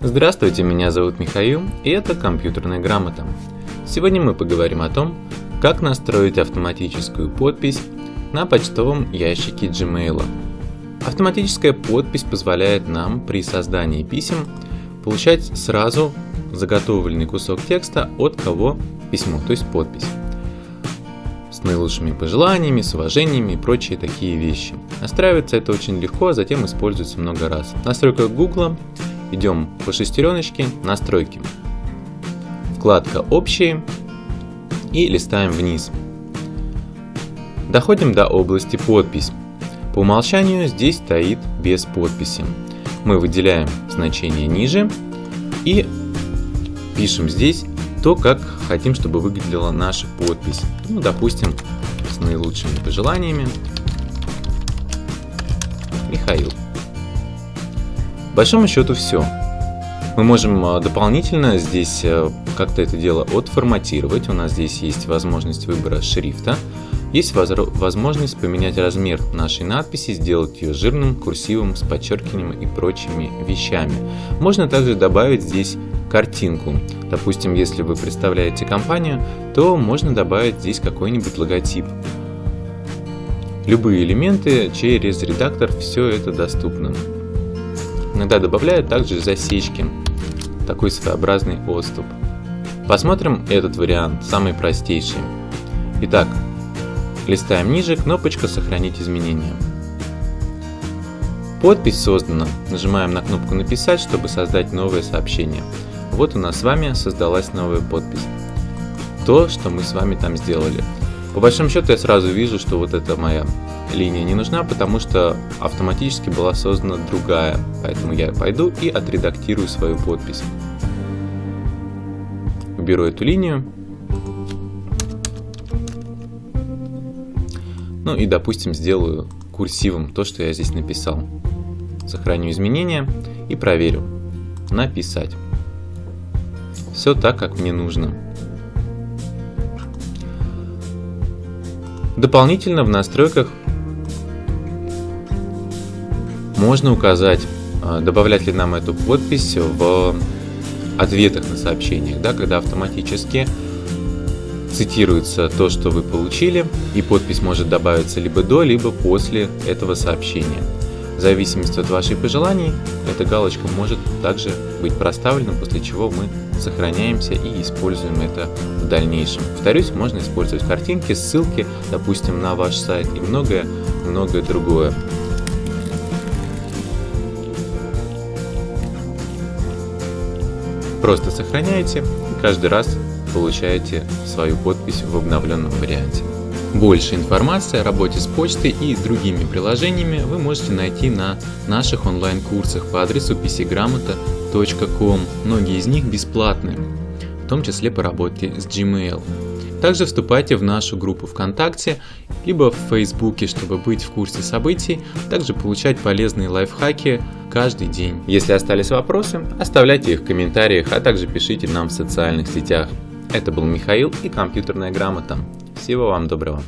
Здравствуйте, меня зовут Михаил, и это компьютерная грамота. Сегодня мы поговорим о том, как настроить автоматическую подпись на почтовом ящике Gmail. Автоматическая подпись позволяет нам при создании писем получать сразу заготовленный кусок текста от кого письмо, то есть подпись с наилучшими пожеланиями, с уважениями и прочие такие вещи. Настраивается это очень легко, а затем используется много раз. В настройках Google идем по шестереночке «Настройки». Вкладка «Общие» и листаем вниз. Доходим до области «Подпись». По умолчанию здесь стоит без подписи. Мы выделяем значение ниже и пишем здесь то, как хотим, чтобы выглядела наша подпись. Ну, допустим, с наилучшими пожеланиями. Михаил. Большому счету все. Мы можем а, дополнительно здесь э, как-то это дело отформатировать. У нас здесь есть возможность выбора шрифта. Есть возможность поменять размер нашей надписи, сделать ее жирным, курсивом, с подчеркиванием и прочими вещами. Можно также добавить здесь картинку. Допустим, если вы представляете компанию, то можно добавить здесь какой-нибудь логотип. Любые элементы через редактор все это доступно. Иногда добавляют также засечки, такой своеобразный отступ. Посмотрим этот вариант, самый простейший. Итак, листаем ниже, кнопочка «Сохранить изменения». Подпись создана. Нажимаем на кнопку «Написать», чтобы создать новое сообщение. Вот у нас с вами создалась новая подпись. То, что мы с вами там сделали. По большому счету я сразу вижу, что вот эта моя линия не нужна, потому что автоматически была создана другая. Поэтому я пойду и отредактирую свою подпись. Уберу эту линию. Ну и, допустим, сделаю курсивом то, что я здесь написал. Сохраню изменения и проверю. Написать. Все так, как мне нужно. Дополнительно в настройках можно указать, а, добавлять ли нам эту подпись в ответах на сообщениях, да, когда автоматически цитируется то, что вы получили, и подпись может добавиться либо до, либо после этого сообщения. В зависимости от ваших пожеланий, эта галочка может также быть проставлена, после чего мы сохраняемся и используем это в дальнейшем. Повторюсь, можно использовать картинки, ссылки, допустим, на ваш сайт и многое-многое другое. Просто сохраняете и каждый раз получаете свою подпись в обновленном варианте. Больше информации о работе с почтой и другими приложениями вы можете найти на наших онлайн-курсах по адресу pcgramota.com. Многие из них бесплатные, в том числе по работе с Gmail. Также вступайте в нашу группу ВКонтакте, либо в Фейсбуке, чтобы быть в курсе событий, также получать полезные лайфхаки каждый день. Если остались вопросы, оставляйте их в комментариях, а также пишите нам в социальных сетях. Это был Михаил и компьютерная грамота. Всего вам доброго.